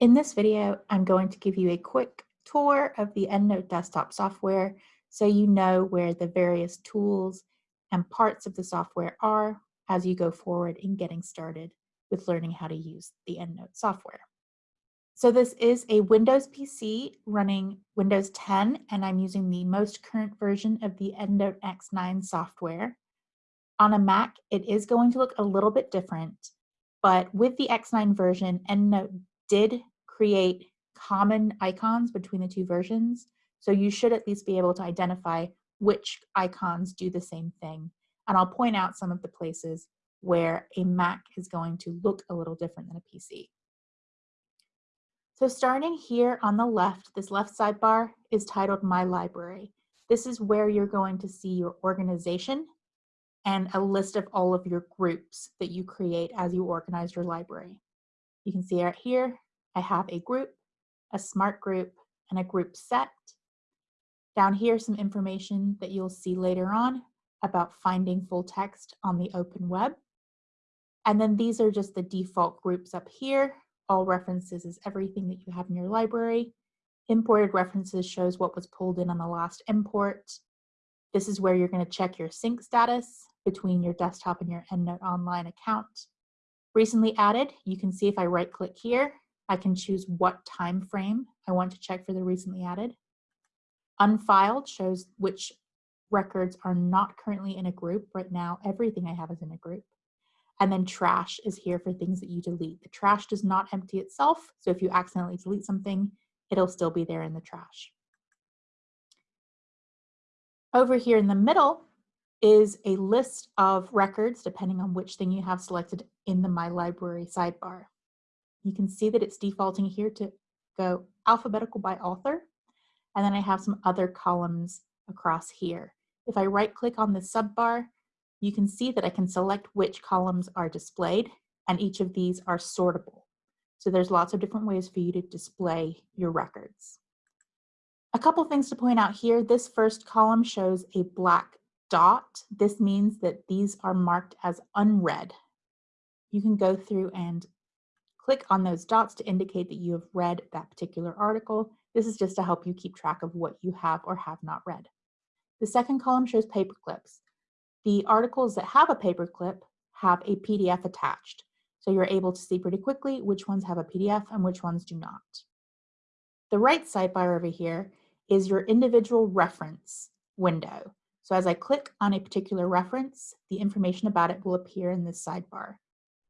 In this video, I'm going to give you a quick tour of the EndNote desktop software so you know where the various tools and parts of the software are as you go forward in getting started with learning how to use the EndNote software. So this is a Windows PC running Windows 10 and I'm using the most current version of the EndNote X9 software. On a Mac, it is going to look a little bit different, but with the X9 version, EndNote did create common icons between the two versions. So you should at least be able to identify which icons do the same thing. And I'll point out some of the places where a Mac is going to look a little different than a PC. So starting here on the left, this left sidebar is titled My Library. This is where you're going to see your organization and a list of all of your groups that you create as you organize your library. You can see right here, I have a group, a smart group, and a group set. Down here, some information that you'll see later on about finding full text on the open web. And then these are just the default groups up here. All references is everything that you have in your library. Imported references shows what was pulled in on the last import. This is where you're going to check your sync status between your desktop and your EndNote Online account. Recently added, you can see if I right click here, I can choose what time frame I want to check for the recently added. Unfiled shows which records are not currently in a group. Right now, everything I have is in a group. And then trash is here for things that you delete. The trash does not empty itself, so if you accidentally delete something, it'll still be there in the trash. Over here in the middle is a list of records, depending on which thing you have selected in the My Library sidebar. You can see that it's defaulting here to go alphabetical by author. And then I have some other columns across here. If I right click on the subbar, you can see that I can select which columns are displayed and each of these are sortable. So there's lots of different ways for you to display your records. A couple things to point out here. This first column shows a black dot. This means that these are marked as unread. You can go through and Click on those dots to indicate that you have read that particular article. This is just to help you keep track of what you have or have not read. The second column shows paper clips. The articles that have a paperclip have a PDF attached. So you're able to see pretty quickly which ones have a PDF and which ones do not. The right sidebar over here is your individual reference window. So as I click on a particular reference, the information about it will appear in this sidebar.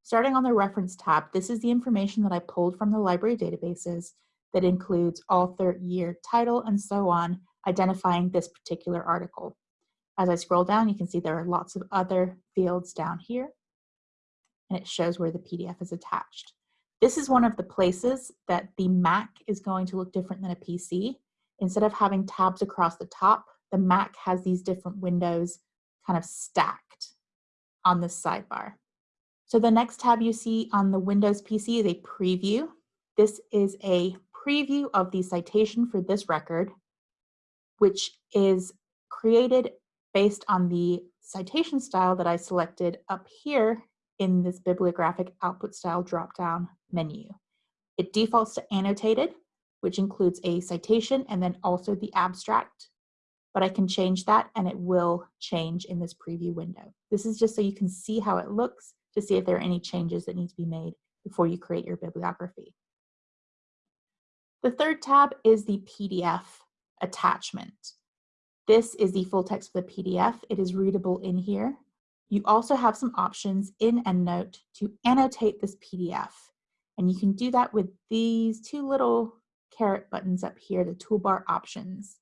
Starting on the reference tab, this is the information that I pulled from the library databases that includes author, year, title, and so on, identifying this particular article. As I scroll down, you can see there are lots of other fields down here, and it shows where the PDF is attached. This is one of the places that the Mac is going to look different than a PC. Instead of having tabs across the top, the Mac has these different windows kind of stacked on this sidebar. So the next tab you see on the Windows PC is a preview. This is a preview of the citation for this record, which is created based on the citation style that I selected up here in this bibliographic output style drop-down menu. It defaults to annotated, which includes a citation and then also the abstract, but I can change that and it will change in this preview window. This is just so you can see how it looks to see if there are any changes that need to be made before you create your bibliography. The third tab is the PDF attachment. This is the full text of the PDF. It is readable in here. You also have some options in EndNote to annotate this PDF. And you can do that with these two little caret buttons up here, the toolbar options.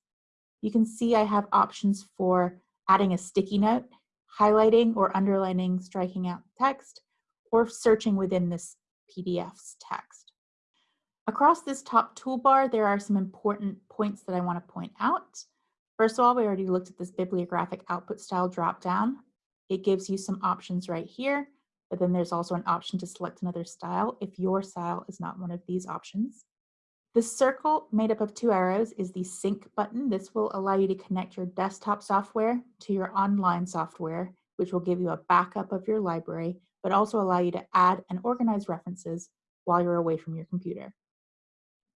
You can see I have options for adding a sticky note highlighting or underlining, striking out text, or searching within this PDF's text. Across this top toolbar, there are some important points that I want to point out. First of all, we already looked at this bibliographic output style dropdown. It gives you some options right here, but then there's also an option to select another style if your style is not one of these options. The circle made up of two arrows is the sync button. This will allow you to connect your desktop software to your online software, which will give you a backup of your library, but also allow you to add and organize references while you're away from your computer.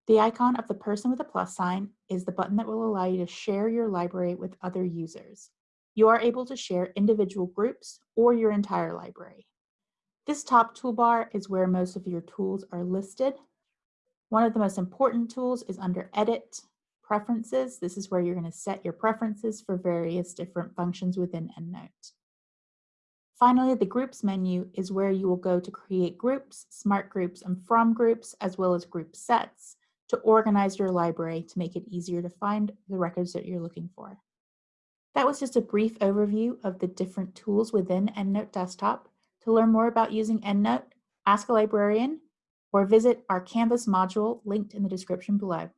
The icon of the person with a plus sign is the button that will allow you to share your library with other users. You are able to share individual groups or your entire library. This top toolbar is where most of your tools are listed. One of the most important tools is under Edit, Preferences. This is where you're going to set your preferences for various different functions within EndNote. Finally, the Groups menu is where you will go to create groups, smart groups, and from groups, as well as group sets to organize your library to make it easier to find the records that you're looking for. That was just a brief overview of the different tools within EndNote Desktop. To learn more about using EndNote, ask a librarian, or visit our Canvas module linked in the description below.